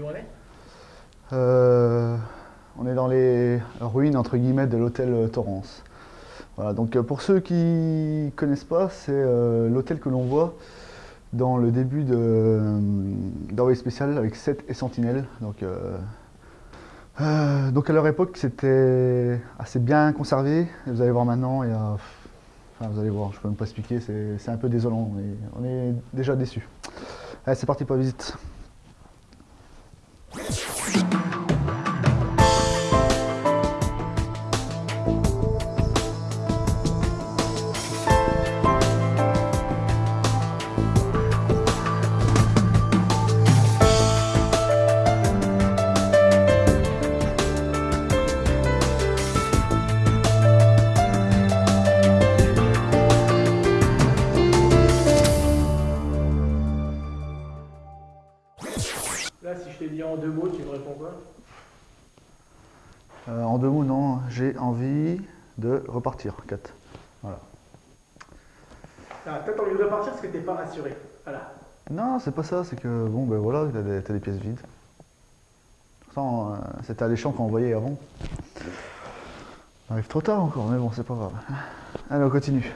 où on est Euh, on est dans les ruines entre guillemets de l'hôtel Torrance. Voilà, donc euh, pour ceux qui connaissent pas, c'est euh, l'hôtel que l'on voit dans le début de d'Envoyé spécial avec 7 et Sentinelle. Donc, à leur époque, c'était assez bien conservé. Vous allez voir maintenant, il y a, enfin, vous allez voir, je peux même pas expliquer, c'est un peu désolant. On est, on est déjà déçus. Allez, c'est parti pour la visite. En deux mots, tu me réponds quoi? Euh, en deux mots, non, j'ai envie de repartir. 4. Voilà. Ah, T'as envie de repartir parce que t'es pas rassuré. Voilà. Non, c'est pas ça, c'est que bon, ben voilà, t'as des, des pièces vides. Pourtant, euh, c'était alléchant qu'on voyait avant. On arrive trop tard encore, mais bon, c'est pas grave. Allez, on continue.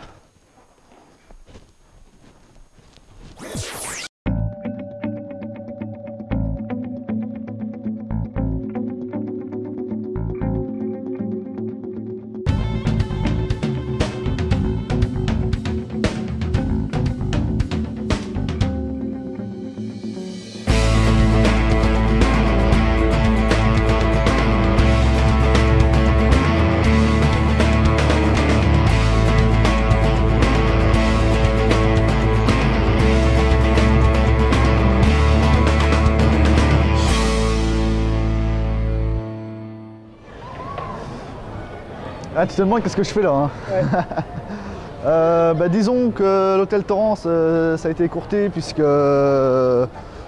Ah, tu te demandes qu'est-ce que je fais là hein Euh, bah, Disons que l'hôtel Torrance, euh, ça a été écourté puisque, euh,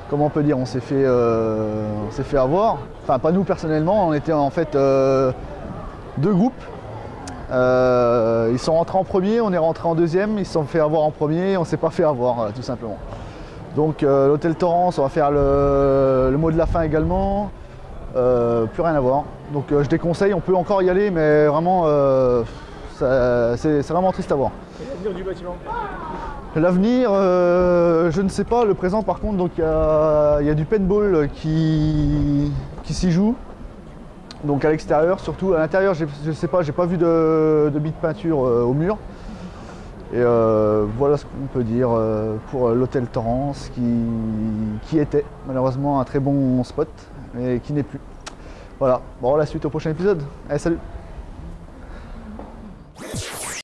comment on peut dire, on s'est fait, euh, s'est fait avoir. Enfin, pas nous personnellement, on était en fait deux groupes. Ils sont rentrés en premier, on est rentré en deuxième, ils se sont fait avoir en premier, on s'est pas fait avoir, tout simplement. Donc l'hôtel Torrance, on va faire le, le mot de la fin également. Euh, plus rien à voir. Donc euh, je déconseille, on peut encore y aller, mais vraiment, euh, c'est vraiment triste à voir. L'avenir du bâtiment L'avenir, je ne sais pas. Le présent, par contre, donc il y y a du paintball qui, qui s'y joue. Donc à l'extérieur, surtout à l'intérieur, je ne sais pas, j'ai pas vu de, de de peinture au mur. Et euh, voilà ce qu'on peut dire pour l'hôtel Torrance qui, qui était malheureusement un très bon spot, mais qui n'est plus. Voilà, bon la suite au prochain épisode. Allez salut